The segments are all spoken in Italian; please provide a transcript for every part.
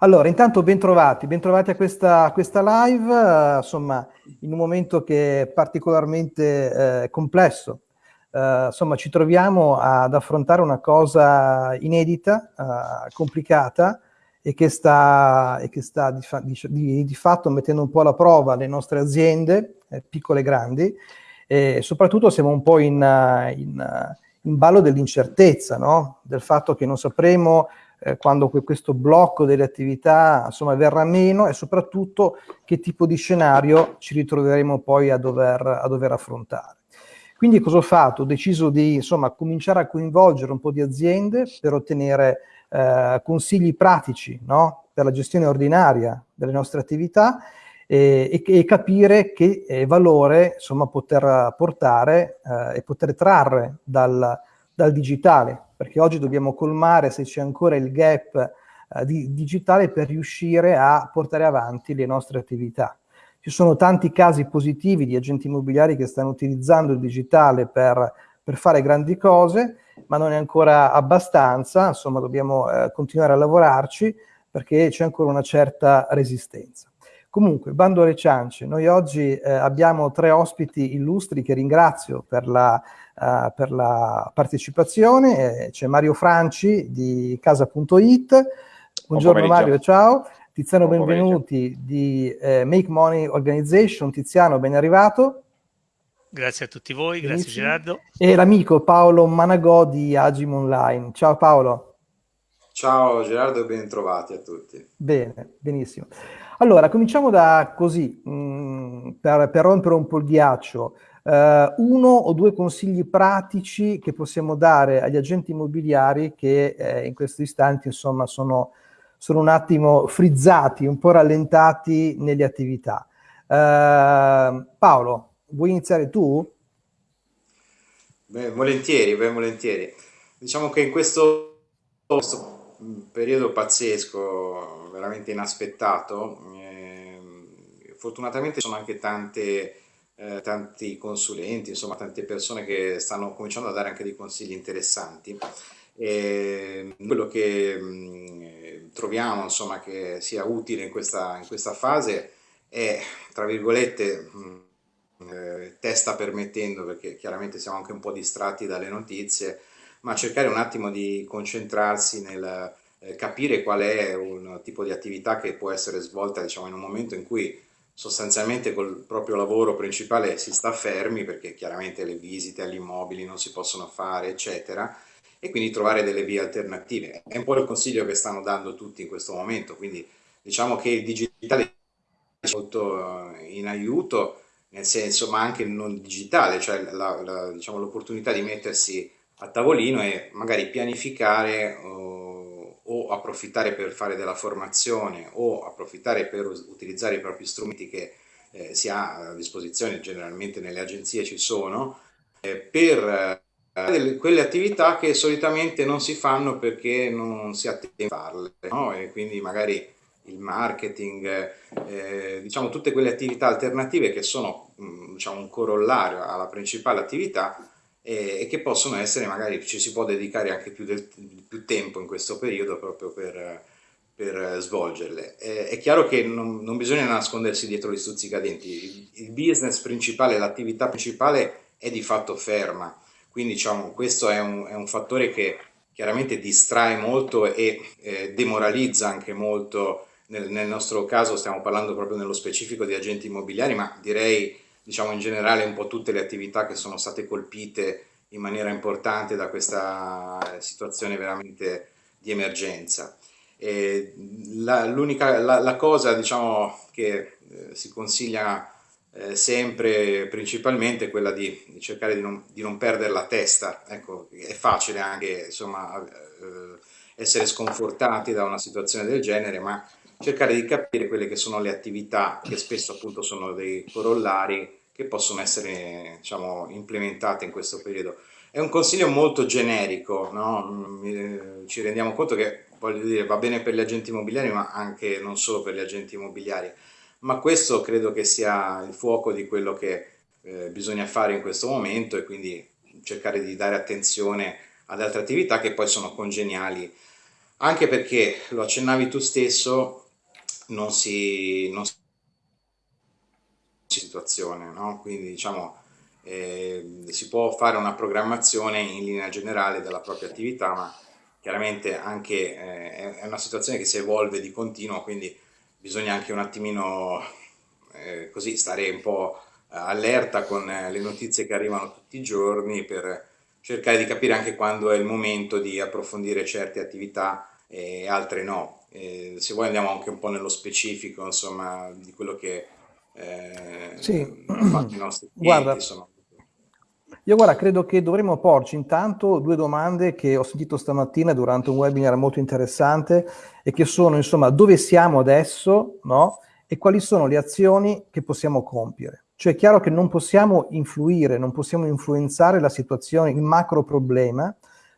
Allora, intanto bentrovati, bentrovati a questa, questa live, uh, insomma, in un momento che è particolarmente eh, complesso. Uh, insomma, ci troviamo ad affrontare una cosa inedita, uh, complicata e che sta, e che sta di, fa, di, di, fatto mettendo un po' alla prova le nostre aziende, eh, piccole e grandi, e soprattutto siamo un po' in, in, in ballo dell'incertezza, no? del fatto che non sapremo eh, quando questo blocco delle attività insomma, verrà meno e soprattutto che tipo di scenario ci ritroveremo poi a dover, a dover affrontare. Quindi cosa ho fatto? Ho deciso di insomma, cominciare a coinvolgere un po' di aziende per ottenere eh, consigli pratici no? per la gestione ordinaria delle nostre attività e, e, capire che eh, valore insomma, poter portare eh, e poter trarre dal, dal digitale perché oggi dobbiamo colmare se c'è ancora il gap eh, di, digitale per riuscire a portare avanti le nostre attività. Ci sono tanti casi positivi di agenti immobiliari che stanno utilizzando il digitale per, per fare grandi cose, ma non è ancora abbastanza, insomma dobbiamo eh, continuare a lavorarci perché c'è ancora una certa resistenza. Comunque, bando alle ciance, noi oggi eh, abbiamo tre ospiti illustri che ringrazio per la uh, per la partecipazione. Eh, c'è Mario Franci di casa.it. Buongiorno Mario, ciao. Tiziano Buon Benvenuti di eh, Make Money Organization. Tiziano, ben arrivato. Grazie a tutti voi, Benissimo. grazie Gerardo. E l'amico Paolo Managò di Agim Online. Ciao Paolo. Ciao Gerardo e ben trovati a tutti. Bene, benissimo. Allora, cominciamo da così, mh, mm, per, per rompere un po' il ghiaccio eh, uno o due consigli pratici che possiamo dare agli agenti immobiliari che eh, in questo istante insomma sono, sono, un attimo frizzati, un po' rallentati nelle attività. Eh, Paolo, vuoi iniziare tu? Beh, volentieri, ben volentieri. Diciamo che in questo, questo periodo pazzesco, veramente inaspettato, eh, fortunatamente sono anche tante eh, tanti consulenti, insomma tante persone che stanno cominciando a dare anche dei consigli interessanti. E quello che mh, troviamo insomma, che sia utile in questa, in questa fase è, tra virgolette, mh, eh, testa permettendo, perché chiaramente siamo anche un po' distratti dalle notizie, ma cercare un attimo di concentrarsi nel capire qual è un tipo di attività che può essere svolta diciamo, in un momento in cui sostanzialmente col proprio lavoro principale si sta fermi perché chiaramente le visite agli immobili non si possono fare, eccetera, e quindi trovare delle vie alternative. È un po' il consiglio che stanno dando tutti in questo momento, quindi diciamo che il digitale è molto eh, in aiuto, nel senso, ma anche non digitale, cioè diciamo, l'opportunità diciamo, di mettersi a tavolino e magari pianificare o approfittare per fare della formazione o approfittare per utilizzare i propri strumenti che eh, si ha a disposizione, generalmente nelle agenzie ci sono, eh, per eh, quelle attività che solitamente non si fanno perché non si tempo a farle, no? e quindi magari il marketing, eh, diciamo tutte quelle attività alternative che sono mm, diciamo, un corollario alla principale attività e, che possono essere, magari ci si può dedicare anche più, del, più tempo in questo periodo proprio per, per svolgerle. Eh, è chiaro che non, non, bisogna nascondersi dietro gli stuzzicadenti, il, il business principale, l'attività principale è di fatto ferma, quindi diciamo, questo è un, è un fattore che chiaramente distrae molto e eh, demoralizza anche molto, nel, nel nostro caso stiamo parlando proprio nello specifico di agenti immobiliari, ma direi diciamo in generale un po' tutte le attività che sono state colpite in maniera importante da questa situazione veramente di emergenza. L'unica la, la, cosa diciamo, che eh, si consiglia eh, sempre principalmente è quella di, di cercare di non, di non, perdere la testa, ecco, è facile anche insomma, eh, essere sconfortati da una situazione del genere, ma cercare di capire quelle che sono le attività che spesso appunto sono dei corollari che possono essere diciamo, implementate in questo periodo. È un consiglio molto generico, no? ci rendiamo conto che voglio dire, va bene per gli agenti immobiliari ma anche non solo per gli agenti immobiliari, ma questo credo che sia il fuoco di quello che eh, bisogna fare in questo momento e quindi cercare di dare attenzione ad altre attività che poi sono congeniali anche perché, lo accennavi tu stesso, non si... Non si situazione, no? quindi diciamo eh, si può fare una programmazione in linea generale della propria attività, ma chiaramente anche eh, è una situazione che si evolve di continuo, quindi bisogna anche un attimino eh, così stare un po' allerta con eh, le notizie che arrivano tutti i giorni per cercare di capire anche quando è il momento di approfondire certe attività e altre no. E se vuoi andiamo anche un po' nello specifico insomma, di quello che eh, sì. i nostri clienti. Guarda, insomma. Io guarda, credo che dovremmo porci intanto due domande che ho sentito stamattina durante un webinar molto interessante e che sono, insomma, dove siamo adesso, no? E quali sono le azioni che possiamo compiere. Cioè è chiaro che non possiamo influire, non possiamo influenzare la situazione, il macro problema,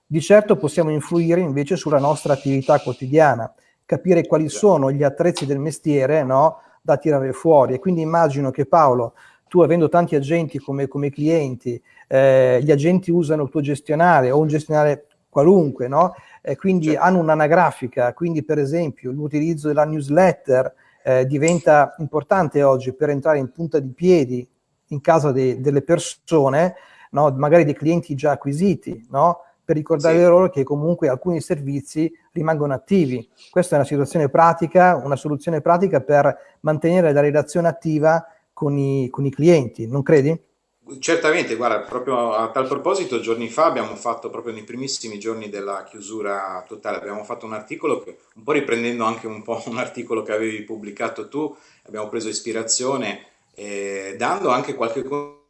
di certo possiamo influire invece sulla nostra attività quotidiana, capire quali sono gli attrezzi del mestiere no? Da tirare fuori. E quindi immagino che Paolo, tu avendo tanti agenti come, come clienti, eh, gli agenti usano il tuo gestionale o un gestionale qualunque, no? Eh, quindi certo. hanno un'anagrafica, quindi per esempio l'utilizzo della newsletter eh, diventa importante oggi per entrare in punta di piedi in casa de delle persone, no? magari dei clienti già acquisiti, no? Per ricordare sì. loro che comunque alcuni servizi rimangono attivi. Questa è una situazione pratica, una soluzione pratica per mantenere la relazione attiva con i, con i clienti, non credi? Certamente, guarda, proprio a tal proposito, giorni fa abbiamo fatto, proprio nei primissimi giorni della chiusura totale, abbiamo fatto un articolo, che, un po' riprendendo anche un po' un articolo che avevi pubblicato tu, abbiamo preso ispirazione, eh, dando anche qualche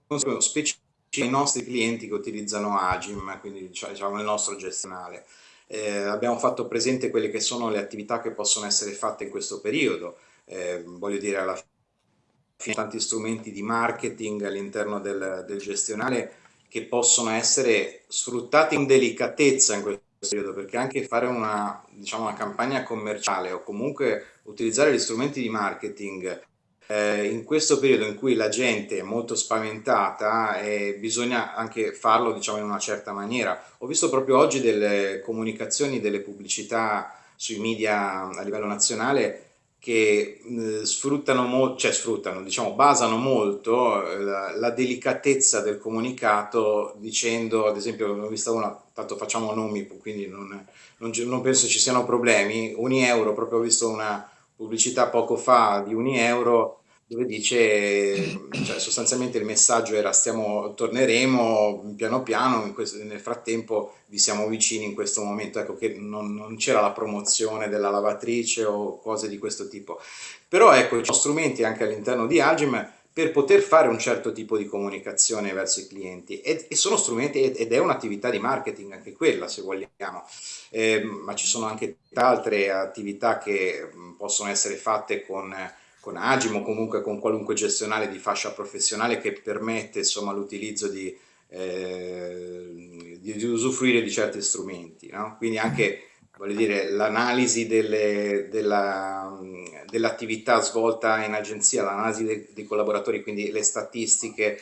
consiglio specifico ai nostri clienti che utilizzano Agim, quindi diciamo, diciamo il nostro gestionale. Eh, abbiamo fatto presente quelle che sono le attività che possono essere fatte in questo periodo, eh, voglio dire alla fine tanti strumenti di marketing all'interno del, del, gestionale che possono essere sfruttati in delicatezza in questo periodo, perché anche fare una, diciamo, una campagna commerciale o comunque utilizzare gli strumenti di marketing eh, in questo periodo in cui la gente è molto spaventata eh, bisogna anche farlo diciamo, in una certa maniera. Ho visto proprio oggi delle comunicazioni, delle pubblicità sui media a livello nazionale che eh, sfruttano molto, cioè sfruttano, diciamo, basano molto eh, la, la, delicatezza del comunicato dicendo, ad esempio, ho visto una, tanto facciamo nomi, quindi non, non, non penso ci siano problemi, Unieuro, proprio ho visto una pubblicità poco fa di Unieuro dove dice, cioè sostanzialmente il messaggio era stiamo, torneremo piano piano, questo, nel frattempo vi siamo vicini in questo momento, ecco che non, non c'era la promozione della lavatrice o cose di questo tipo. Però ecco, ci sono strumenti anche all'interno di Agim per poter fare un certo tipo di comunicazione verso i clienti e, e sono strumenti ed è un'attività di marketing anche quella se vogliamo, eh, ma ci sono anche altre attività che possono essere fatte con con Agim comunque con qualunque gestionale di fascia professionale che permette l'utilizzo di, eh, di, usufruire di certi strumenti. No? Quindi anche l'analisi dell'attività dell svolta in agenzia, l'analisi dei, dei, collaboratori, quindi le statistiche,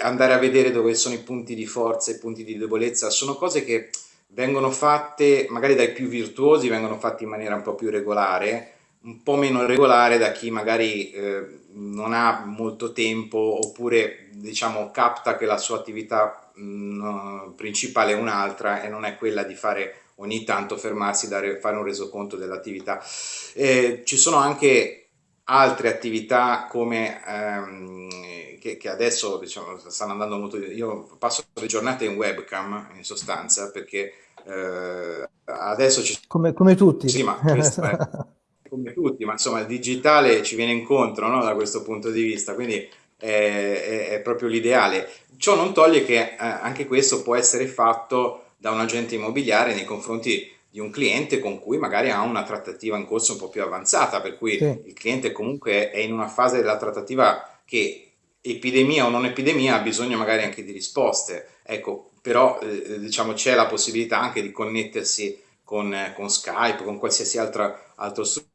andare a vedere dove sono i punti di forza e i punti di debolezza, sono cose che vengono fatte magari dai più virtuosi, vengono fatte in maniera un po' più regolare, un po' meno regolare da chi magari eh, non ha molto tempo oppure diciamo capta che la sua attività mh, mm, principale è un'altra e non è quella di fare ogni tanto fermarsi, dare, fare un resoconto dell'attività. Eh, ci sono anche altre attività come ehm, che, che, adesso diciamo, stanno andando molto io passo le giornate in webcam in sostanza perché eh, adesso ci come, come tutti sì ma questo è come tutti, ma insomma il digitale ci viene incontro no, da questo punto di vista, quindi è, è, è proprio l'ideale. Ciò non toglie che eh, anche questo può essere fatto da un agente immobiliare nei confronti di un cliente con cui magari ha una trattativa in corso un po' più avanzata, per cui sì. il cliente comunque è in una fase della trattativa che epidemia o non epidemia ha bisogno magari anche di risposte. Ecco, però eh, diciamo c'è la possibilità anche di connettersi con, con Skype, con qualsiasi altra, altro strumento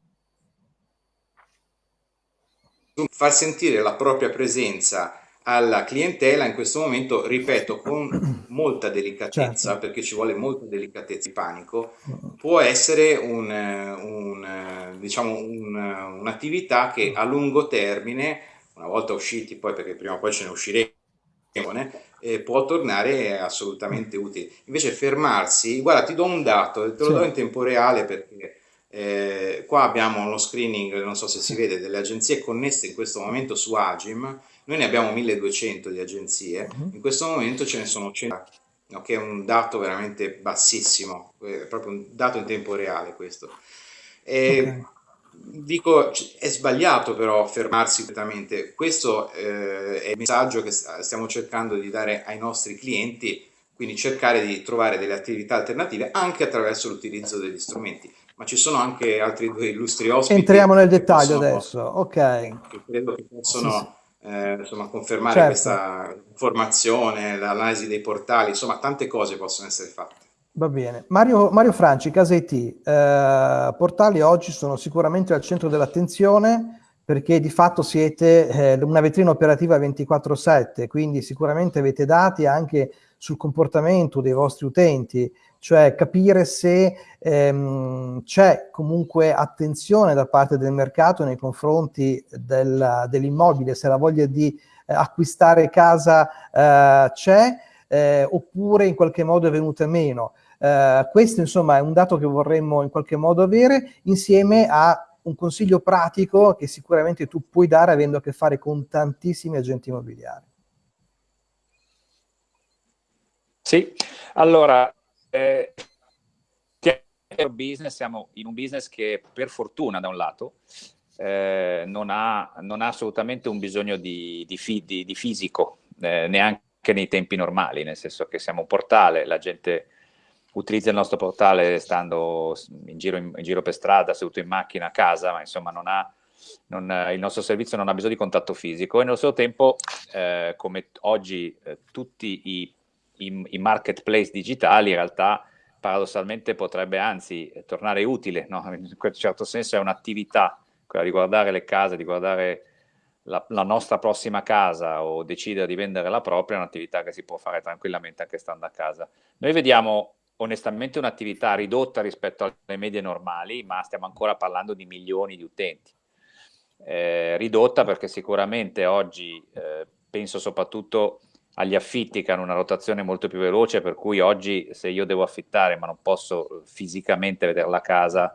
far sentire la propria presenza alla clientela in questo momento, ripeto, con molta delicatezza, certo. perché ci vuole molta delicatezza di panico, può essere un, un, diciamo un, un'attività che a lungo termine, una volta usciti poi, perché prima o poi ce ne usciremo, eh, può tornare assolutamente utile. Invece fermarsi, guarda, ti do un dato, te lo sì. do in tempo reale perché eh, qua abbiamo uno screening, non so se si vede, delle agenzie connesse in questo momento su Agim noi ne abbiamo 1200 di agenzie, uh-huh. in questo momento ce ne sono 100, no, che è un dato veramente bassissimo, è proprio un dato in tempo reale questo. E, okay. Dico, è sbagliato però fermarsi completamente, questo eh, è il messaggio che stiamo cercando di dare ai nostri clienti, quindi cercare di trovare delle attività alternative anche attraverso l'utilizzo degli strumenti ma ci sono anche altri due illustri ospiti. Entriamo nel dettaglio adesso, ok. Che credo che possono sì, sì eh, insomma, confermare certo. questa informazione, l'analisi dei portali, insomma tante cose possono essere fatte. Va bene. Mario, Mario Franci, Casa IT, eh, portali oggi sono sicuramente al centro dell'attenzione perché di fatto siete eh, una vetrina operativa 24/7, quindi sicuramente avete dati anche sul comportamento dei vostri utenti, cioè capire se ehm, c'è comunque attenzione da parte del mercato nei confronti del, dell'immobile, se la voglia di eh, acquistare casa eh, c'è eh, oppure in qualche modo è venuta meno. Eh, questo insomma è un dato che vorremmo in qualche modo avere insieme a un consiglio pratico che sicuramente tu puoi dare avendo a che fare con tantissimi agenti immobiliari. Sì, allora eh, business, siamo in un business che per fortuna da un lato eh, non, ha, non, ha, assolutamente un bisogno di, di, fi, di, di fisico, eh, neanche nei tempi normali, nel senso che siamo un portale, la gente utilizza il nostro portale stando in giro, in, in giro per strada, seduto in macchina, a casa, ma insomma non ha, non, il nostro servizio non ha bisogno di contatto fisico e nello stesso tempo, eh, come oggi eh, tutti i i, i marketplace digitali in realtà paradossalmente potrebbe anzi tornare utile, no? in un certo senso è un'attività, quella di guardare le case, di guardare la, la, nostra prossima casa o decidere di vendere la propria, è un'attività che si può fare tranquillamente anche stando a casa. Noi vediamo onestamente un'attività ridotta rispetto alle medie normali, ma stiamo ancora parlando di milioni di utenti. Eh, ridotta perché sicuramente oggi, eh, penso soprattutto agli affitti che hanno una rotazione molto più veloce, per cui oggi se io devo affittare ma non posso fisicamente vedere la casa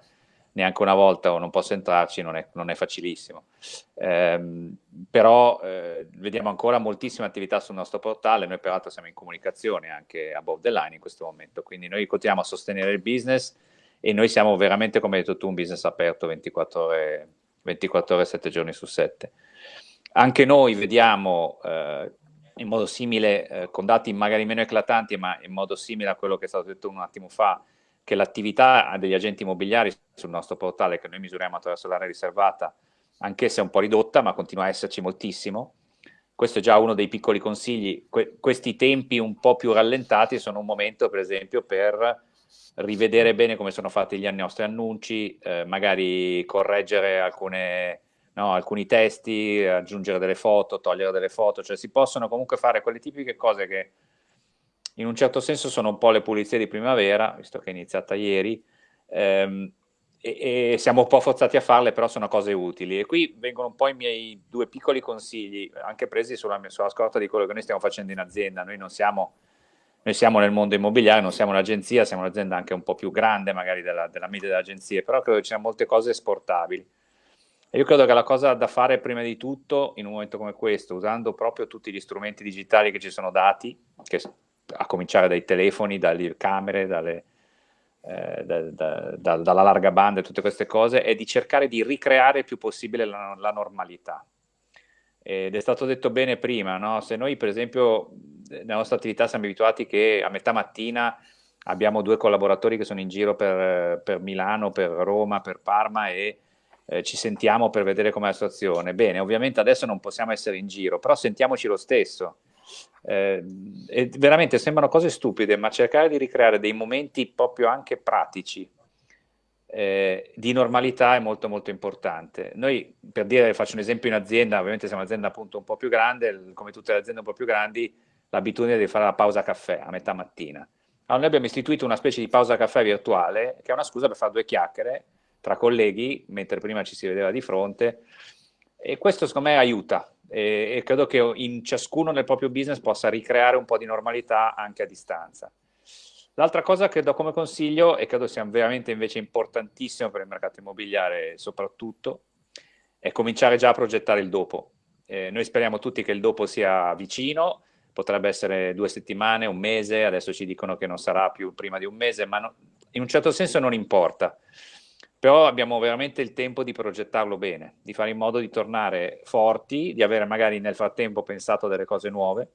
neanche una volta o non posso entrarci, non è, non è facilissimo. Eh, però eh, vediamo ancora moltissime attività sul nostro portale, noi peraltro siamo in comunicazione anche above the line in questo momento, quindi noi continuiamo a sostenere il business e noi siamo veramente, come hai detto tu, un business aperto 24 ore, 24 ore 7 giorni su 7. Anche noi vediamo eh, in modo simile, eh, con dati magari meno eclatanti, ma in modo simile a quello che è stato detto un attimo fa, che l'attività degli agenti immobiliari sul nostro portale, che noi misuriamo attraverso l'area riservata, anch'essa è un po' ridotta, ma continua a esserci moltissimo. Questo è già uno dei piccoli consigli. Que questi tempi un po' più rallentati sono un momento, per esempio, per rivedere bene come sono fatti gli nostri annunci, eh, magari correggere alcune no? alcuni testi, aggiungere delle foto, togliere delle foto, cioè si possono comunque fare quelle tipiche cose che in un certo senso sono un po' le pulizie di primavera, visto che è iniziata ieri, ehm, e, e, siamo un po' forzati a farle, però sono cose utili. E qui vengono un po' i miei due piccoli consigli, anche presi sulla, sulla scorta di quello che noi stiamo facendo in azienda. Noi non siamo, noi siamo nel mondo immobiliare, non siamo un'agenzia, siamo un'azienda anche un po' più grande magari della, della media delle agenzie, però credo che ci siano molte cose esportabili. Io credo che la cosa da fare prima di tutto, in un momento come questo, usando proprio tutti gli strumenti digitali che ci sono dati, che, a cominciare dai telefoni, dalle camere, dalle, eh, da, da, da, dalla larga banda e tutte queste cose, è di cercare di ricreare il più possibile la, la normalità. Ed è stato detto bene prima, no? se noi per esempio nella nostra attività siamo abituati che a metà mattina abbiamo due collaboratori che sono in giro per, per Milano, per Roma, per Parma e eh, ci sentiamo per vedere com'è la situazione. Bene, ovviamente adesso non possiamo essere in giro, però sentiamoci lo stesso. Eh, veramente sembrano cose stupide, ma cercare di ricreare dei momenti proprio anche pratici. eh, di normalità è molto molto importante. Noi, per dire, faccio un esempio in azienda, ovviamente siamo un'azienda appunto un po' più grande, come tutte le aziende un po' più grandi, l'abitudine di fare la pausa caffè a metà mattina. Allora noi abbiamo istituito una specie di pausa caffè virtuale, che è una scusa per fare due chiacchiere tra colleghi, mentre prima ci si vedeva di fronte, e questo secondo me aiuta, e, e credo che in ciascuno nel proprio business possa ricreare un po' di normalità anche a distanza. L'altra cosa che do come consiglio, e credo sia veramente invece importantissimo per il mercato immobiliare soprattutto, è cominciare già a progettare il dopo. Eh, noi speriamo tutti che il dopo sia vicino, potrebbe essere due settimane, un mese, adesso ci dicono che non sarà più prima di un mese, ma no, in un certo senso non importa. Però abbiamo veramente il tempo di progettarlo bene, di fare in modo di tornare forti, di avere magari nel frattempo pensato delle cose nuove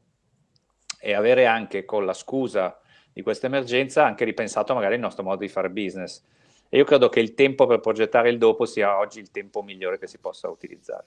e avere anche con la scusa di questa emergenza anche ripensato magari il nostro modo di fare business. E io credo che il tempo per progettare il dopo sia oggi il tempo migliore che si possa utilizzare.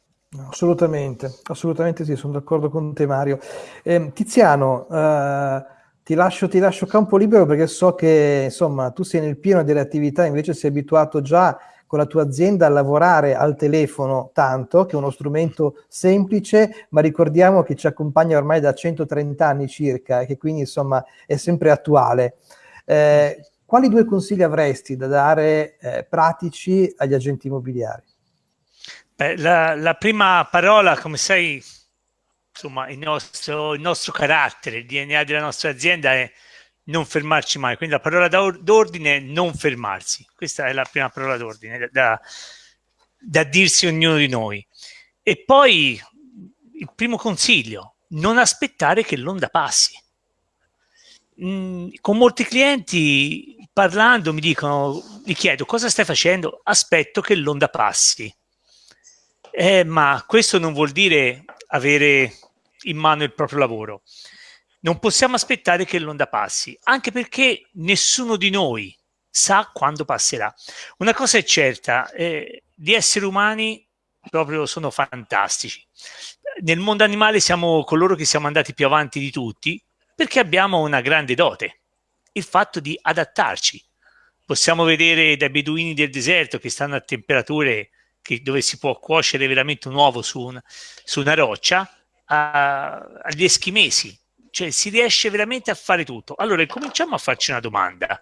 Assolutamente, assolutamente sì, sono d'accordo con te Mario. Eh, Tiziano, eh, ti, lascio, ti lascio campo libero perché so che insomma tu sei nel pieno delle attività, invece sei abituato già con la tua azienda a lavorare al telefono tanto, che è uno strumento semplice, ma ricordiamo che ci accompagna ormai da 130 anni circa e che quindi insomma è sempre attuale. Eh, quali due consigli avresti da dare eh, pratici agli agenti immobiliari? Beh, la, la, prima parola, come sai, insomma, il nostro, il nostro carattere, il DNA della nostra azienda è non fermarci mai. Quindi la parola d'ordine è non fermarsi. Questa è la prima parola d'ordine da, da dirsi ognuno di noi. E poi il primo consiglio, non aspettare che l'onda passi. Mm, con molti clienti parlando mi dicono, mi chiedo cosa stai facendo? Aspetto che l'onda passi. Eh, ma questo non vuol dire avere in mano il proprio lavoro non possiamo aspettare che l'onda passi, anche perché nessuno di noi sa quando passerà. Una cosa è certa, eh, gli esseri umani proprio sono fantastici. Nel mondo animale siamo coloro che siamo andati più avanti di tutti perché abbiamo una grande dote, il fatto di adattarci. Possiamo vedere dai beduini del deserto che stanno a temperature che, dove si può cuocere veramente un uovo su, un, su una roccia, a, agli eschimesi cioè si riesce veramente a fare tutto. Allora, cominciamo a farci una domanda.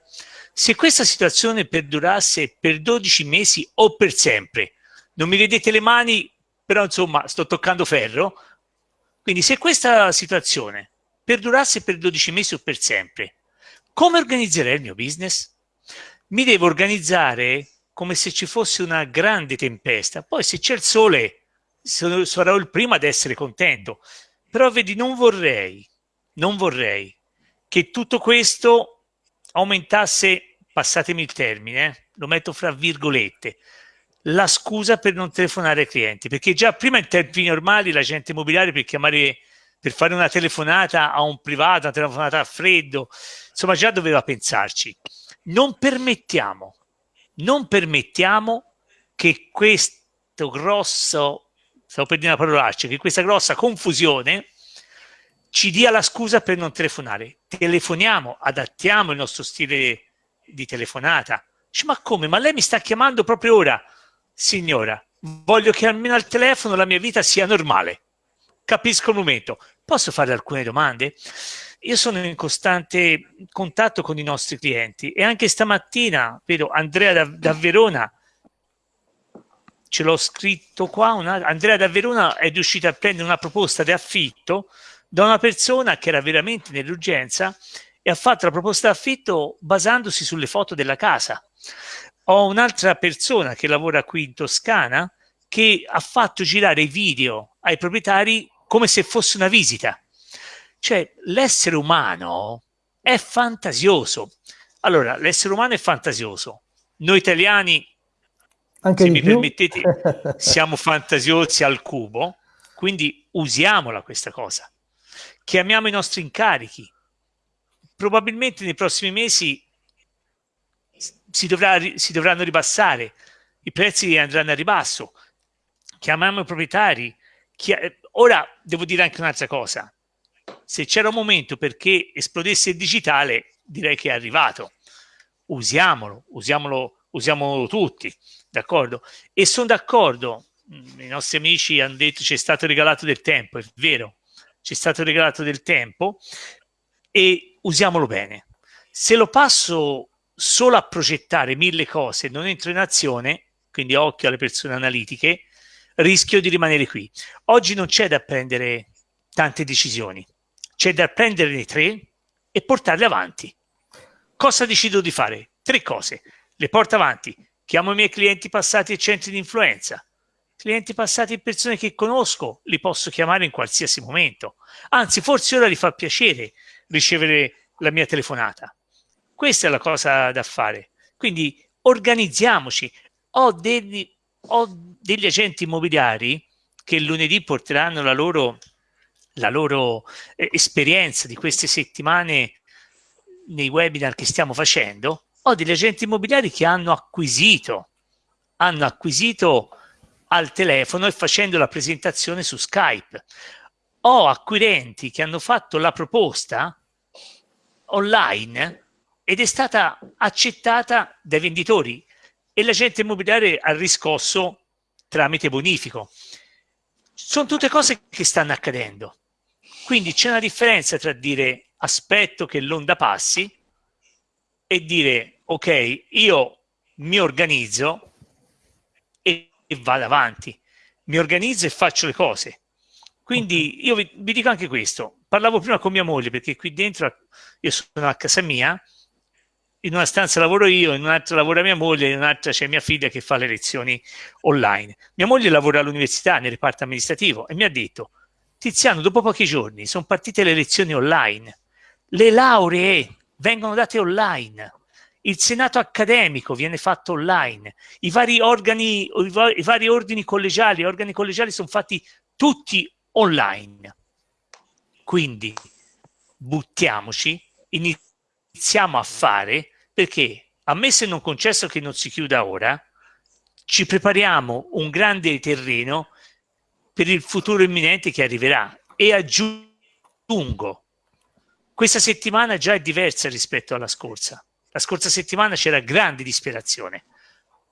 Se questa situazione perdurasse per 12 mesi o per sempre, non mi vedete le mani, però insomma sto toccando ferro, quindi se questa situazione perdurasse per 12 mesi o per sempre, come organizzerei il mio business? Mi devo organizzare come se ci fosse una grande tempesta, poi se c'è il sole sarò il primo ad essere contento, però vedi non vorrei non vorrei che tutto questo aumentasse, passatemi il termine, eh, lo metto fra virgolette, la scusa per non telefonare ai clienti, perché già prima in tempi normali la gente immobiliare per chiamare per fare una telefonata a un privato, una telefonata a freddo, insomma già doveva pensarci. Non permettiamo, non permettiamo che questo grosso, stavo per dire una parolaccia, che questa grossa confusione ci dia la scusa per non telefonare. Telefoniamo, adattiamo il nostro stile di telefonata. Dice, ma come? Ma lei mi sta chiamando proprio ora? Signora, voglio che almeno al telefono la mia vita sia normale. Capisco il momento. Posso fare alcune domande? Io sono in costante contatto con i nostri clienti e anche stamattina vedo Andrea da, da Verona ce l'ho scritto qua, una, Andrea da Verona è riuscito a prendere una proposta di affitto da una persona che era veramente nell'urgenza e ha fatto la proposta d'affitto basandosi sulle foto della casa. Ho un'altra persona che lavora qui in Toscana che ha fatto girare i video ai proprietari come se fosse una visita. Cioè, l'essere umano è fantasioso. Allora, l'essere umano è fantasioso. Noi italiani, Anche se mi più? permettete, siamo fantasiosi al cubo, quindi usiamola questa cosa chiamiamo i nostri incarichi. Probabilmente nei prossimi mesi si, dovrà, si dovranno ribassare, i prezzi andranno a ribasso, chiamiamo i proprietari. Chi, ora devo dire anche un'altra cosa, se c'era un momento perché esplodesse il digitale, direi che è arrivato. Usiamolo, usiamolo usiamo tutti, d'accordo? E sono d'accordo, mm, i nostri amici hanno detto ci è stato regalato del tempo, è vero, ci è stato regalato del tempo e usiamolo bene. Se lo passo solo a progettare mille cose e non entro in azione, quindi occhio alle persone analitiche, rischio di rimanere qui. Oggi non c'è da prendere tante decisioni, c'è da prenderne tre e portarle avanti. Cosa decido di fare? Tre cose. Le porto avanti. Chiamo i miei clienti passati e centri di influenza. Clienti passati e persone che conosco, li posso chiamare in qualsiasi momento. Anzi, forse ora gli fa piacere ricevere la mia telefonata. Questa è la cosa da fare. Quindi organizziamoci. Ho degli, ho degli agenti immobiliari che lunedì porteranno la loro, la loro eh, esperienza di queste settimane nei webinar che stiamo facendo. Ho degli agenti immobiliari che hanno acquisito, hanno acquisito al telefono e facendo la presentazione su Skype. Ho acquirenti che hanno fatto la proposta online ed è stata accettata dai venditori e l'agente immobiliare ha riscosso tramite bonifico. Sono tutte cose che stanno accadendo. Quindi c'è una differenza tra dire aspetto che l'onda passi e dire ok, io mi organizzo e, e vado avanti. Mi organizzo e faccio le cose. Quindi io vi, vi dico anche questo. Parlavo prima con mia moglie perché qui dentro io sono a casa mia in una stanza lavoro io, in un'altra lavora mia moglie, in un'altra c'è mia figlia che fa le lezioni online. Mia moglie lavora all'università nel reparto amministrativo e mi ha detto Tiziano, dopo pochi giorni sono partite le lezioni online, le lauree vengono date online, il senato accademico viene fatto online, i vari organi, i vari ordini collegiali, organi collegiali sono fatti tutti online. Quindi buttiamoci, iniziamo iniziamo a fare perché, ammesso e non concesso che non si chiuda ora, ci prepariamo un grande terreno per il futuro imminente che arriverà e aggiungo, questa settimana già è diversa rispetto alla scorsa. La scorsa settimana c'era grande disperazione.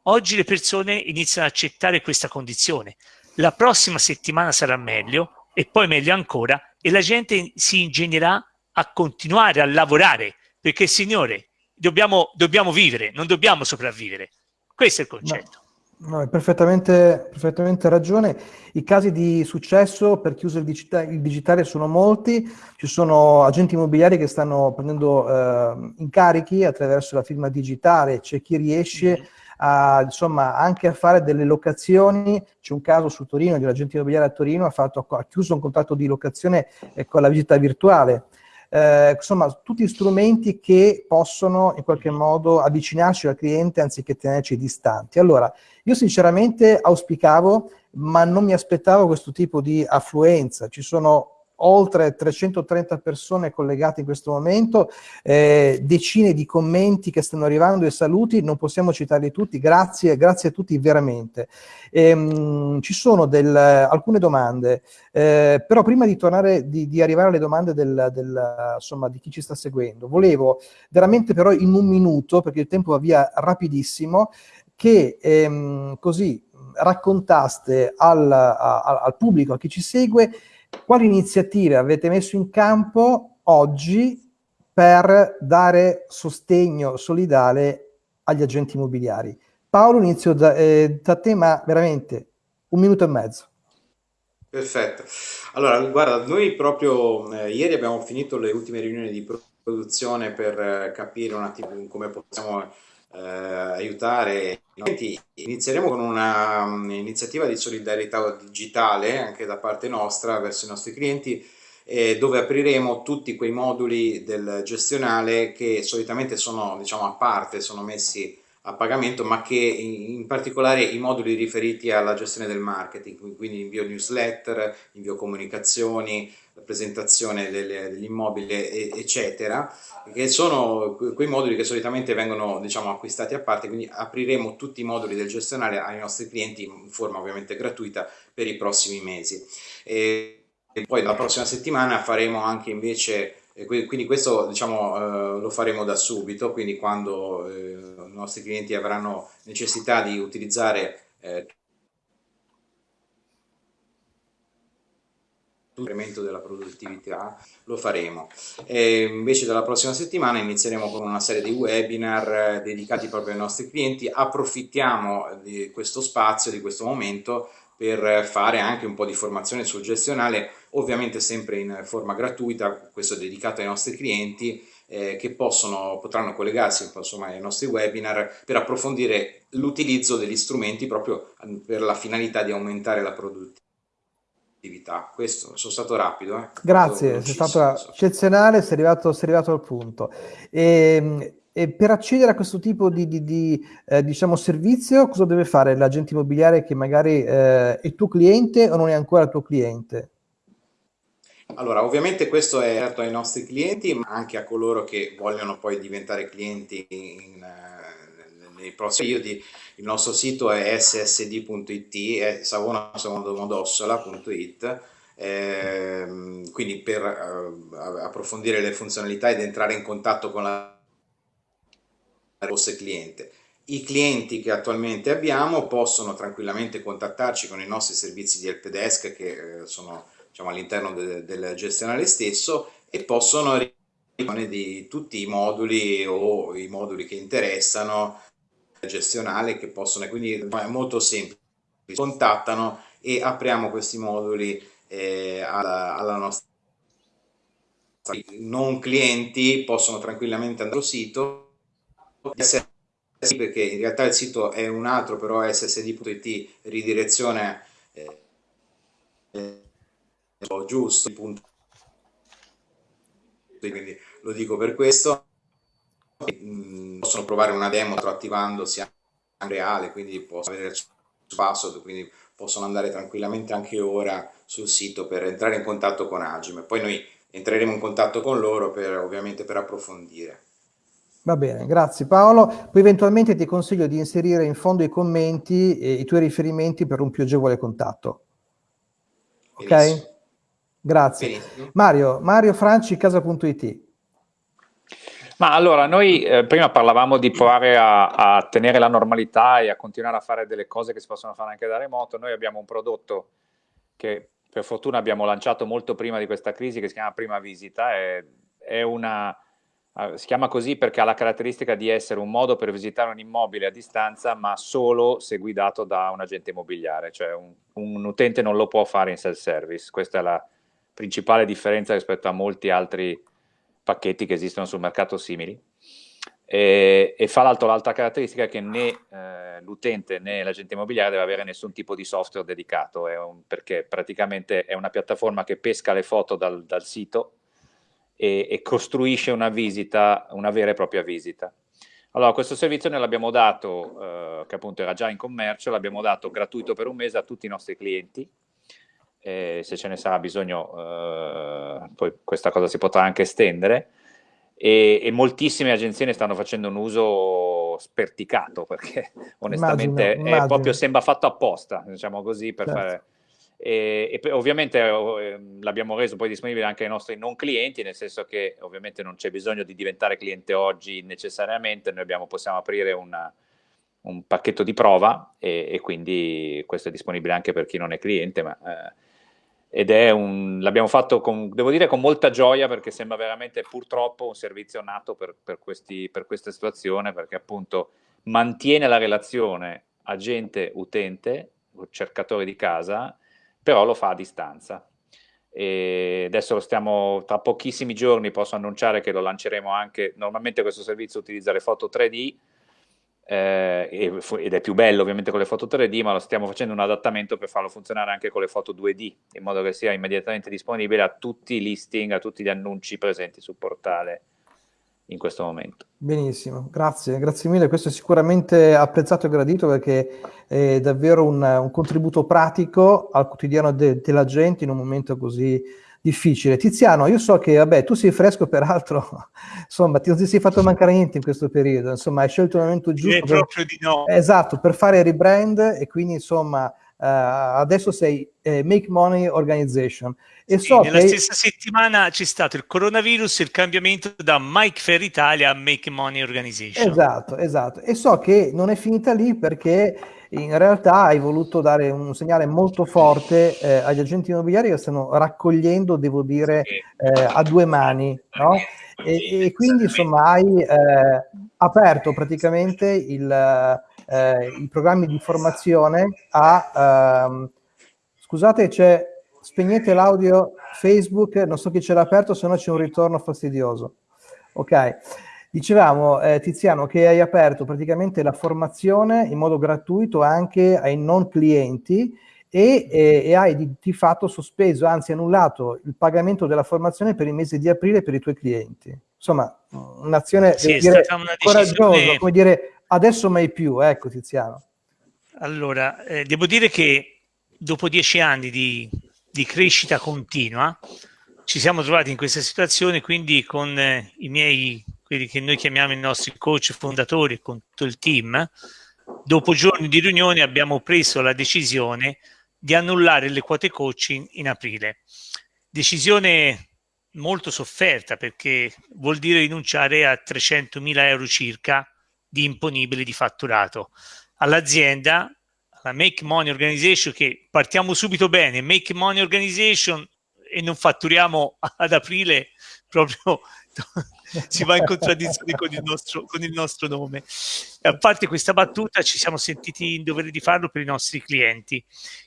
Oggi le persone iniziano ad accettare questa condizione. La prossima settimana sarà meglio e poi meglio ancora e la gente si ingegnerà a continuare a lavorare perché signore, dobbiamo, dobbiamo vivere, non dobbiamo sopravvivere. Questo è il concetto. No, hai perfettamente, perfettamente, ragione. I casi di successo per chi usa il, digita il, digitale sono molti. Ci sono agenti immobiliari che stanno prendendo eh, incarichi attraverso la firma digitale, c'è chi riesce mm -hmm. a, insomma, anche a fare delle locazioni. C'è un caso su Torino di un agente immobiliare a Torino ha, fatto, ha chiuso un contratto di locazione eh, con la visita virtuale eh, insomma tutti strumenti che possono in qualche modo avvicinarci al cliente anziché tenerci distanti. Allora, io sinceramente auspicavo, ma non mi aspettavo questo tipo di affluenza. Ci sono oltre 330 persone collegate in questo momento, eh, decine di commenti che stanno arrivando e saluti, non possiamo citarli tutti, grazie, grazie a tutti veramente. Ehm, ci sono del, alcune domande, eh, però prima di tornare, di, di arrivare alle domande del, del, insomma, di chi ci sta seguendo, volevo veramente però in un minuto, perché il tempo va via rapidissimo, che ehm, così raccontaste al, a, al pubblico, a chi ci segue, quali iniziative avete messo in campo oggi per dare sostegno solidale agli agenti immobiliari? Paolo, inizio da, eh, da te, ma veramente un minuto e mezzo. Perfetto. Allora, guarda, noi proprio eh, ieri abbiamo finito le ultime riunioni di produzione per eh, capire un attimo come possiamo eh, aiutare. Inizieremo con un'iniziativa um, di solidarietà digitale anche da parte nostra verso i nostri clienti eh, dove apriremo tutti quei moduli del gestionale che solitamente sono diciamo a parte, sono messi a pagamento ma che in particolare i moduli riferiti alla gestione del marketing, quindi invio newsletter, invio comunicazioni, presentazione dell'immobile eccetera che sono quei moduli che solitamente vengono diciamo, acquistati a parte quindi apriremo tutti i moduli del gestionale ai nostri clienti in forma ovviamente gratuita per i prossimi mesi. E, poi la prossima settimana faremo anche invece Quindi questo diciamo, eh, lo faremo da subito, quindi quando eh, i nostri clienti avranno necessità di utilizzare eh, incremento della produttività lo faremo. E invece dalla prossima settimana inizieremo con una serie di webinar eh, dedicati proprio ai nostri clienti. Approfittiamo di questo spazio di questo momento per fare anche un po' di formazione sul gestionale ovviamente sempre in forma gratuita questo è dedicato ai nostri clienti eh, che possono, potranno collegarsi insomma, ai nostri webinar per approfondire l'utilizzo degli strumenti proprio per la finalità di aumentare la produttività. Questo, sono stato rapido. Eh? Grazie, sei stato eccezionale, sei arrivato, sei arrivato al punto. E, ehm, e, per accedere a questo tipo di, di, di eh, diciamo, servizio, cosa deve fare l'agente immobiliare che magari eh, è tuo cliente o non è ancora tuo cliente? Allora, ovviamente questo è aperto ai nostri clienti, ma anche a coloro che vogliono poi diventare clienti in, nei prossimi periodi il nostro sito è ssd.it, è savonasecondomodossola.it, eh, quindi per eh, approfondire le funzionalità ed entrare in contatto con la vostra cliente. I clienti che attualmente abbiamo possono tranquillamente contattarci con i nostri servizi di helpdesk che eh, sono diciamo, all'interno de del gestionale stesso e possono di tutti i moduli o i moduli che interessano gestionale che possono, quindi è molto semplice, contattano e apriamo questi moduli eh, alla, alla, nostra non clienti possono tranquillamente andare sul sito perché in realtà il sito è un altro però ssd.it ridirezione eh, eh, giusto punto quindi lo dico per questo possono provare una demo attivandosi in reale, quindi possono avere il password, quindi possono andare tranquillamente anche ora sul sito per entrare in contatto con Agime. Poi noi entreremo in contatto con loro per, ovviamente per approfondire. Va bene, grazie Paolo. Poi eventualmente ti consiglio di inserire in fondo i commenti e i tuoi riferimenti per un più agevole contatto. Ok? Benissimo. Grazie. Benissimo. Mario, Mario Franci, casa.it. Ma allora, noi eh, prima parlavamo di provare a, a, tenere la normalità e a continuare a fare delle cose che si possono fare anche da remoto. Noi abbiamo un prodotto che per fortuna abbiamo lanciato molto prima di questa crisi che si chiama Prima Visita. È, è una, si chiama così perché ha la caratteristica di essere un modo per visitare un immobile a distanza ma solo se guidato da un agente immobiliare, cioè un, un utente non lo può fare in self-service. Questa è la principale differenza rispetto a molti altri pacchetti che esistono sul mercato simili. E, e fa l'altro l'altra caratteristica che né eh, l'utente né l'agente immobiliare deve avere nessun tipo di software dedicato, un, perché praticamente è una piattaforma che pesca le foto dal, dal sito e, e, costruisce una visita, una vera e propria visita. Allora, questo servizio noi l'abbiamo dato, eh, che appunto era già in commercio, l'abbiamo dato gratuito per un mese a tutti i nostri clienti, eh, se ce ne sarà bisogno eh, poi questa cosa si potrà anche estendere e, e, moltissime agenzie ne stanno facendo un uso sperticato perché onestamente immagino, immagino. è proprio sembra fatto apposta diciamo così per certo. fare e, e ovviamente eh, l'abbiamo reso poi disponibile anche ai nostri non clienti nel senso che ovviamente non c'è bisogno di diventare cliente oggi necessariamente. Noi abbiamo, possiamo aprire una, un pacchetto di prova e, e, quindi questo è disponibile anche per chi non è cliente ma eh, ed è un, l'abbiamo fatto con, devo dire con molta gioia perché sembra veramente purtroppo un servizio nato per, per, questi, per questa situazione perché appunto mantiene la relazione agente-utente, cercatore di casa, però lo fa a distanza. E adesso lo stiamo, tra pochissimi giorni posso annunciare che lo lanceremo anche, normalmente questo servizio utilizza le foto 3D, eh, ed è più bello ovviamente con le foto 3D, ma lo stiamo facendo un adattamento per farlo funzionare anche con le foto 2D, in modo che sia immediatamente disponibile a tutti i listing, a tutti gli annunci presenti sul portale in questo momento. Benissimo, grazie, grazie mille, questo è sicuramente apprezzato e gradito perché è davvero un, un contributo pratico al quotidiano de, della gente in un momento così difficile. Tiziano, io so che, vabbè, tu sei fresco peraltro, insomma, ti non ti sei fatto mancare niente in questo periodo, insomma, hai scelto il momento giusto. per, proprio di no. Esatto, per fare rebrand e quindi, insomma, adesso sei eh, Make Money Organization. E sì, so nella che... stessa settimana c'è stato il coronavirus e il cambiamento da Mike Fair Italia a Make Money Organization. Esatto, esatto. E so che non è finita lì perché in realtà hai voluto dare un segnale molto forte eh, agli agenti immobiliari che stanno raccogliendo, devo dire, eh, a due mani, no? E, e quindi insomma hai eh, aperto praticamente il, eh, i programmi di formazione a... Ehm, scusate, c'è... Spegnete l'audio Facebook, non so chi ce l'ha aperto, se no c'è un ritorno fastidioso. Ok. Dicevamo, eh, Tiziano, che hai aperto praticamente la formazione in modo gratuito anche ai non clienti e, e, e hai di, di, fatto sospeso, anzi annullato il pagamento della formazione per il mese di aprile per i tuoi clienti. Insomma, un'azione sì, dire, coraggiosa, come dire adesso mai più, ecco Tiziano. Allora, eh, devo dire che dopo dieci anni di, di crescita continua, ci siamo trovati in questa situazione, quindi con eh, i miei, quelli che noi chiamiamo i nostri coach fondatori, con tutto il team, dopo giorni di riunione abbiamo preso la decisione di annullare le quote coaching in aprile. Decisione molto sofferta perché vuol dire rinunciare a 300.000 euro circa di imponibili di fatturato. All'azienda, la Make Money Organization, che partiamo subito bene, Make Money Organization e non fatturiamo ad aprile proprio si va in contraddizione con il, nostro, con il nostro nome. A parte questa battuta, ci siamo sentiti in dovere di farlo per i nostri clienti.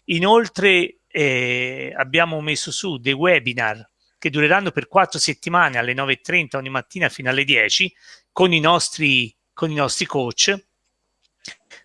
Inoltre eh, abbiamo messo su dei webinar che dureranno per quattro settimane alle 9.30 ogni mattina fino alle 10 con i nostri, con i nostri coach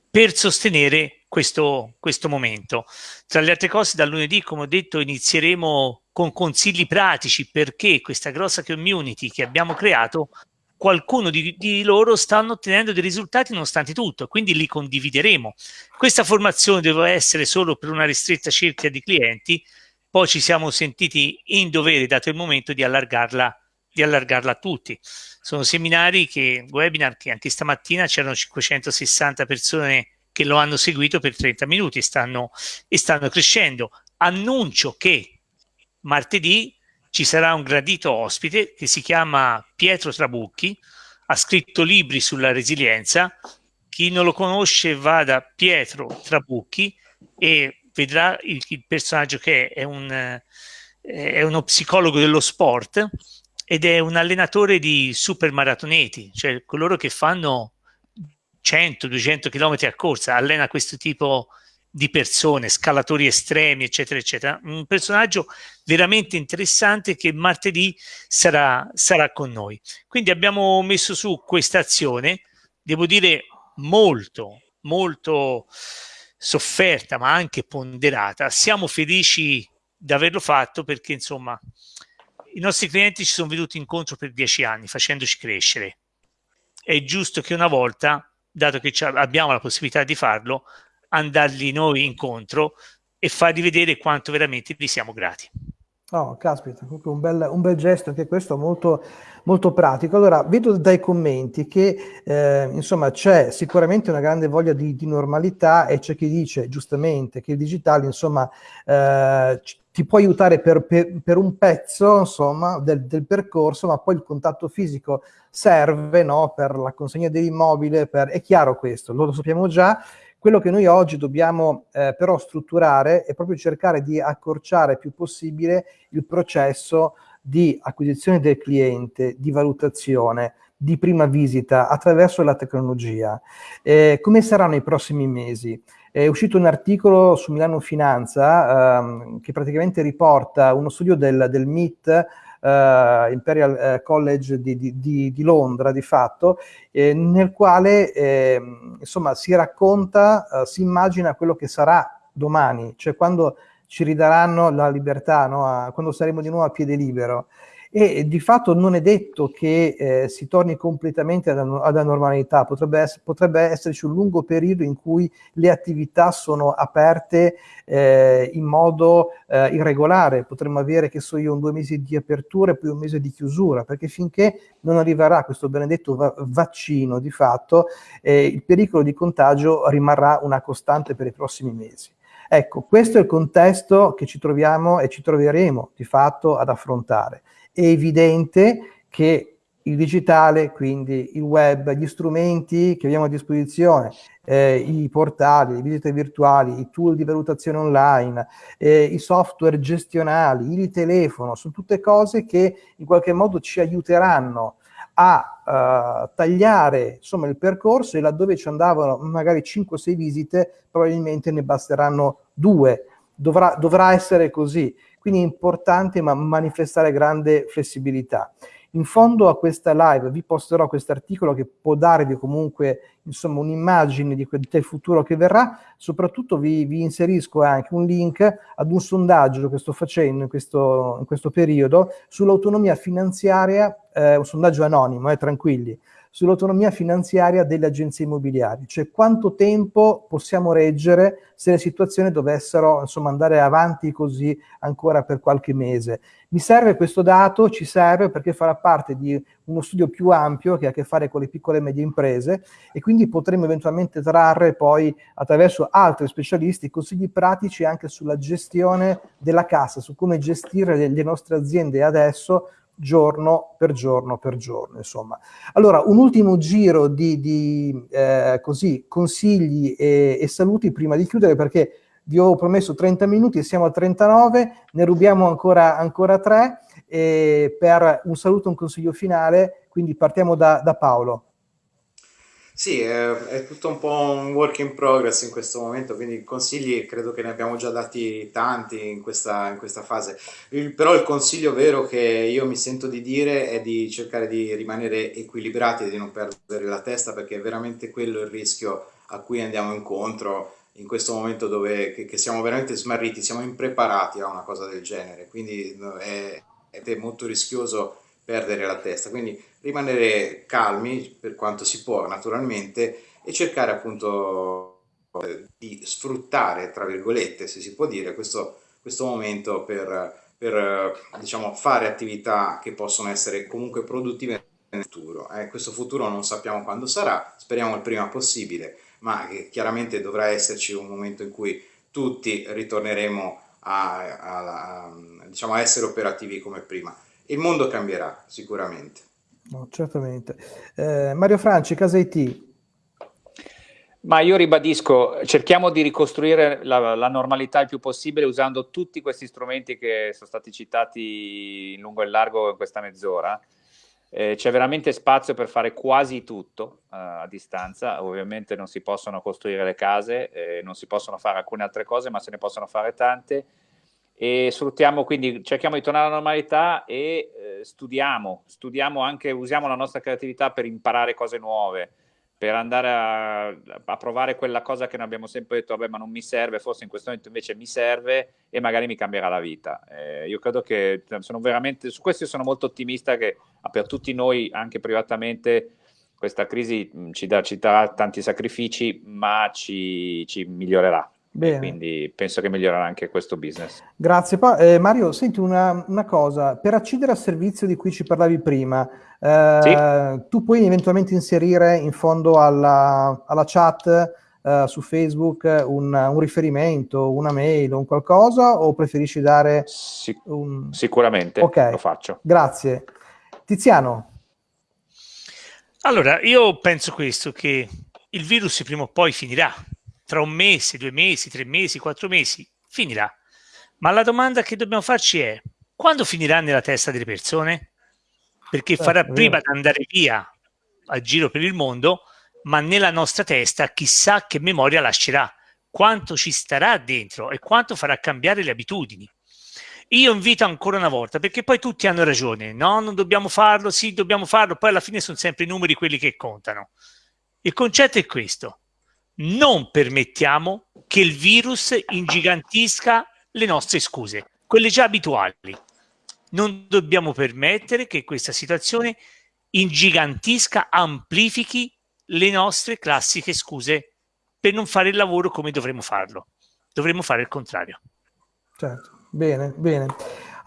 per sostenere questo, questo momento. Tra le altre cose, dal lunedì, come ho detto, inizieremo con consigli pratici perché questa grossa community che abbiamo creato, qualcuno di, di loro stanno ottenendo dei risultati nonostante tutto, quindi li condivideremo. Questa formazione deve essere solo per una ristretta cerchia di clienti, poi ci siamo sentiti in dovere, dato il momento, di allargarla, di allargarla a tutti. Sono seminari che, webinar che anche stamattina c'erano 560 persone che lo hanno seguito per 30 minuti e stanno, e stanno crescendo. Annuncio che martedì ci sarà un gradito ospite che si chiama Pietro Trabucchi, ha scritto libri sulla resilienza. Chi non lo conosce vada Pietro Trabucchi e vedrà il, il personaggio che è, un, è uno psicologo dello sport ed è un allenatore di super maratoneti, cioè coloro che fanno 100-200 km a corsa, allena questo tipo di persone, scalatori estremi, eccetera, eccetera. Un personaggio veramente interessante che martedì sarà, sarà con noi. Quindi abbiamo messo su questa azione, devo dire molto, molto sofferta, ma anche ponderata. Siamo felici di averlo fatto perché, insomma, i nostri clienti ci sono venuti incontro per dieci anni, facendoci crescere. È giusto che una volta dato che abbiamo la possibilità di farlo, andargli noi incontro e fargli vedere quanto veramente gli siamo grati. Oh, caspita, un bel, un bel gesto anche questo molto, molto pratico. Allora, vedo dai commenti che eh, insomma c'è sicuramente una grande voglia di, di, normalità e c'è chi dice giustamente che il digitale insomma eh, ti può aiutare per, per, per un pezzo insomma del, del, percorso, ma poi il contatto fisico serve no, per la consegna dell'immobile, per... è chiaro questo, lo sappiamo già, quello che noi oggi dobbiamo eh, però strutturare è proprio cercare di accorciare il più possibile il processo di acquisizione del cliente, di valutazione, di prima visita attraverso la tecnologia. Eh, come saranno i prossimi mesi? È uscito un articolo su Milano Finanza ehm, che praticamente riporta uno studio del, del MIT uh, Imperial uh, College di, di, di, Londra di fatto, eh, nel quale eh, insomma si racconta, uh, si immagina quello che sarà domani, cioè quando ci ridaranno la libertà, no? quando saremo di nuovo a piede libero e di fatto non è detto che eh, si torni completamente alla, alla normalità, potrebbe, ess potrebbe, esserci un lungo periodo in cui le attività sono aperte eh, in modo eh, irregolare, potremmo avere, che so io, un due mesi di apertura e poi un mese di chiusura, perché finché non arriverà questo benedetto va vaccino di fatto, eh, il pericolo di contagio rimarrà una costante per i prossimi mesi. Ecco, questo è il contesto che ci troviamo e ci troveremo di fatto ad affrontare. È evidente che il digitale, quindi il web, gli strumenti che abbiamo a disposizione, eh, i portali, le visite virtuali, i tool di valutazione online, eh, i software gestionali, il telefono, sono tutte cose che in qualche modo ci aiuteranno a uh, tagliare insomma, il percorso e laddove ci andavano magari 5-6 visite, probabilmente ne basteranno due. Dovrà, dovrà essere così. Quindi è importante ma manifestare grande flessibilità. In fondo a questa live vi posterò questo articolo che può darvi comunque un'immagine del futuro che verrà, soprattutto vi, vi, inserisco anche un link ad un sondaggio che sto facendo in questo, in questo periodo sull'autonomia finanziaria, eh, un sondaggio anonimo, eh, tranquilli, sull'autonomia finanziaria delle agenzie immobiliari, cioè quanto tempo possiamo reggere se le situazioni dovessero insomma, andare avanti così ancora per qualche mese. Mi serve questo dato, ci serve perché farà parte di uno studio più ampio che ha a che fare con le piccole e medie imprese e quindi potremo eventualmente trarre poi attraverso altri specialisti consigli pratici anche sulla gestione della cassa, su come gestire le, nostre aziende adesso giorno per giorno per giorno, insomma. Allora, un ultimo giro di, di eh, così, consigli e, e, saluti prima di chiudere perché vi ho promesso 30 minuti siamo a 39, ne rubiamo ancora, ancora 3 per un saluto un consiglio finale, quindi partiamo da, da Paolo. Sì, è, è, tutto un po' un work in progress in questo momento, quindi consigli credo che ne abbiamo già dati tanti in questa, in questa fase. Il, però il consiglio vero che io mi sento di dire è di cercare di rimanere equilibrati e di non perdere la testa perché è veramente quello il rischio a cui andiamo incontro in questo momento dove che, che siamo veramente smarriti, siamo impreparati a una cosa del genere, quindi è, è molto rischioso perdere la testa. Quindi rimanere calmi per quanto si può naturalmente e cercare appunto eh, di sfruttare, tra virgolette, se si può dire, questo, questo momento per, per diciamo, fare attività che possono essere comunque produttive nel futuro. Eh, questo futuro non sappiamo quando sarà, speriamo il prima possibile, ma chiaramente dovrà esserci un momento in cui tutti ritorneremo a, a, a, diciamo, a essere operativi come prima il mondo cambierà sicuramente. No, certamente. Eh, Mario Franci, Casa IT. Ma io ribadisco, cerchiamo di ricostruire la, la, normalità il più possibile usando tutti questi strumenti che sono stati citati in lungo e largo in questa mezz'ora. Eh, c'è veramente spazio per fare quasi tutto uh, a distanza, ovviamente non si possono costruire le case, eh, non si possono fare alcune altre cose, ma se ne possono fare tante e sfruttiamo quindi, cerchiamo di tornare alla normalità e eh, studiamo, studiamo anche, usiamo la nostra creatività per imparare cose nuove, per andare a, a, provare quella cosa che noi abbiamo sempre detto, vabbè ma non mi serve, forse in questo momento invece mi serve e magari mi cambierà la vita. Eh, io credo che sono veramente, su questo sono molto ottimista che per tutti noi, anche privatamente, questa crisi ci, ci darà tanti sacrifici, ma ci, ci migliorerà. Bene. Quindi penso che migliorerà anche questo business. Grazie. Pa eh, Mario, senti una, una, cosa, per accedere al servizio di cui ci parlavi prima, eh, sì. tu puoi eventualmente inserire in fondo alla, alla chat eh, su Facebook un, un, riferimento, una mail, un qualcosa o preferisci dare... Sic un... Sicuramente, okay. lo faccio. Grazie. Tiziano. Allora, io penso questo, che il virus prima o poi finirà tra un mese, due mesi, tre mesi, quattro mesi, finirà. Ma la domanda che dobbiamo farci è, quando finirà nella testa delle persone? Perché eh, farà prima di andare via a giro per il mondo, ma nella nostra testa chissà che memoria lascerà, quanto ci starà dentro e quanto farà cambiare le abitudini. Io invito ancora una volta, perché poi tutti hanno ragione, no, non dobbiamo farlo, sì, dobbiamo farlo, poi alla fine sono sempre i numeri quelli che contano. Il concetto è questo, non permettiamo che il virus ingigantisca le nostre scuse, quelle già abituali. Non dobbiamo permettere che questa situazione ingigantisca, amplifichi le nostre classiche scuse per non fare il lavoro come dovremmo farlo. Dovremmo fare il contrario. Certo, bene, bene.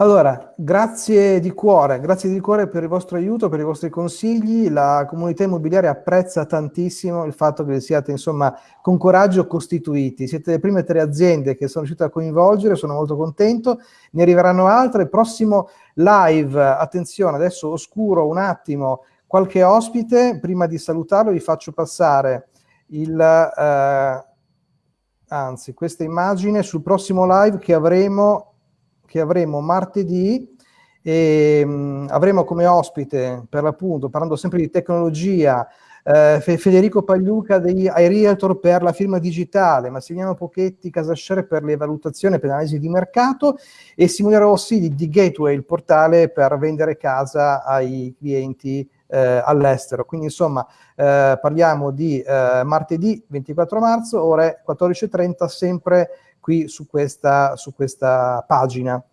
Allora, grazie di cuore, grazie di cuore per il vostro aiuto, per i vostri consigli. La comunità immobiliare apprezza tantissimo il fatto che siate, insomma, con coraggio costituiti. Siete le prime tre aziende che sono riuscite a coinvolgere, sono molto contento. Ne arriveranno altre. Prossimo live, attenzione, adesso oscuro un attimo qualche ospite. Prima di salutarlo vi faccio passare il... Eh, anzi, questa immagine sul prossimo live che avremo che avremo martedì e mh, mm, avremo come ospite, per l'appunto, parlando sempre di tecnologia, eh, Federico Pagliuca degli iRealtor per la firma digitale, Massimiliano Pochetti Casascere per le valutazioni per l'analisi di mercato e Simone Rossi di, di, Gateway, il portale per vendere casa ai clienti eh, all'estero. Quindi insomma eh, parliamo di eh, martedì 24 marzo, ore 14.30, sempre qui su questa, su questa pagina.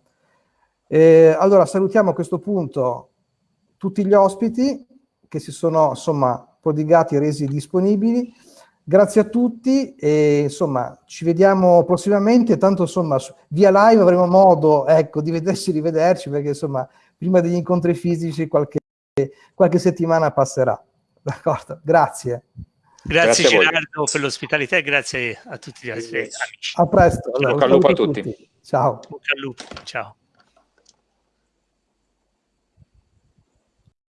Eh, allora salutiamo a questo punto tutti gli ospiti che si sono insomma prodigati e resi disponibili. Grazie a tutti e insomma ci vediamo prossimamente, tanto insomma via live avremo modo ecco, di vederci rivederci perché insomma prima degli incontri fisici qualche, qualche settimana passerà. D'accordo, grazie. Grazie, grazie Gerardo per l'ospitalità e grazie a tutti gli altri amici. A presto. Allora, Bocca al lupo a tutti. tutti. Ciao. Bocca al lupo. Ciao.